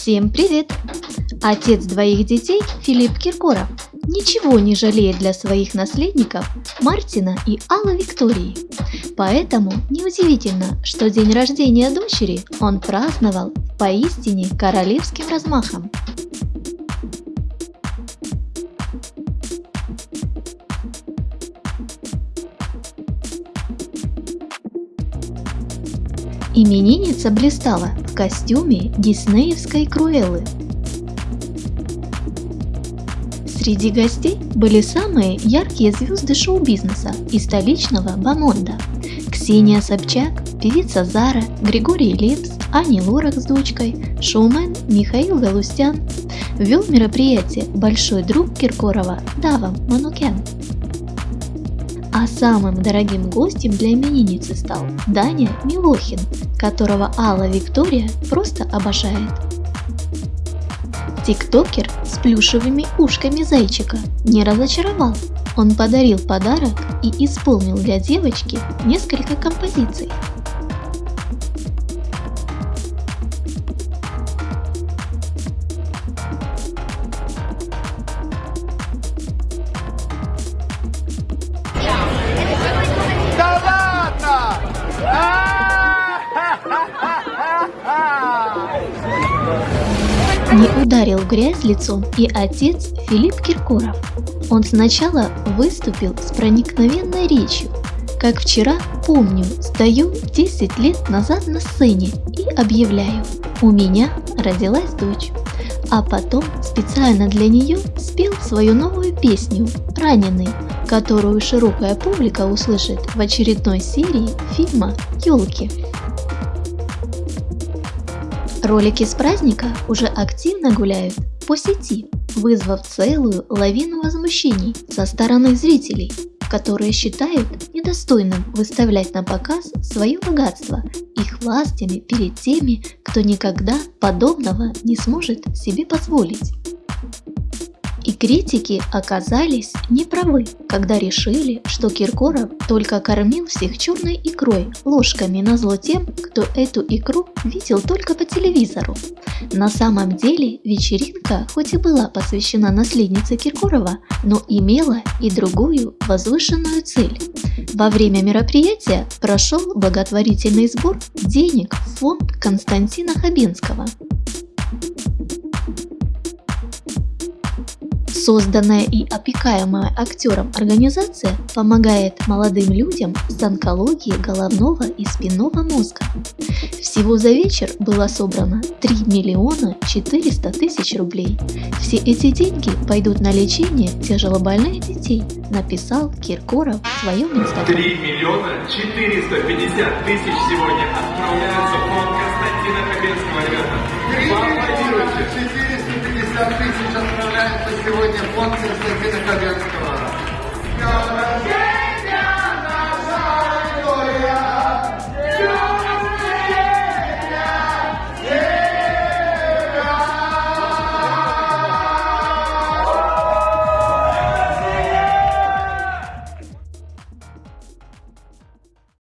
Всем привет! Отец двоих детей Филипп Киркоров ничего не жалеет для своих наследников Мартина и Аллы Виктории. Поэтому неудивительно, что день рождения дочери он праздновал поистине королевским размахом. Именинница блистала в костюме диснеевской Круэллы. Среди гостей были самые яркие звезды шоу-бизнеса и столичного бомонда. Ксения Собчак, певица Зара, Григорий Лепс, Ани Лорак с дочкой, шоумен Михаил Галустян. Вел мероприятие большой друг Киркорова Дава Манукян. А самым дорогим гостем для именинницы стал Даня Милохин, которого Алла Виктория просто обожает. Тиктокер с плюшевыми ушками зайчика не разочаровал. Он подарил подарок и исполнил для девочки несколько композиций. Не ударил грязь лицом и отец Филипп Киркоров. Он сначала выступил с проникновенной речью. Как вчера, помню, стою 10 лет назад на сцене и объявляю, у меня родилась дочь. А потом специально для нее спел свою новую песню «Раненый», которую широкая публика услышит в очередной серии фильма «Елки». Ролики с праздника уже активно гуляют по сети, вызвав целую лавину возмущений со стороны зрителей, которые считают недостойным выставлять на показ свое богатство их властями перед теми, кто никогда подобного не сможет себе позволить. И критики оказались неправы, когда решили, что Киркоров только кормил всех черной икрой ложками на зло тем, кто эту икру видел только по телевизору. На самом деле вечеринка хоть и была посвящена наследнице Киркорова, но имела и другую возвышенную цель. Во время мероприятия прошел благотворительный сбор денег в фонд Константина Хабенского. Созданная и опекаемая актером организация помогает молодым людям с онкологией головного и спинного мозга. Всего за вечер было собрано 3 миллиона 400 тысяч рублей. Все эти деньги пойдут на лечение тяжелобольных детей, написал Киркоров в своем инстаграме. 3 миллиона 450 тысяч сегодня отправляются сегодня фонд Константина Хабенского.